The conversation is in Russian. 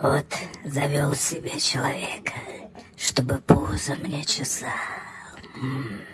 Вот завел себе человека, чтобы пузо мне чесал. М.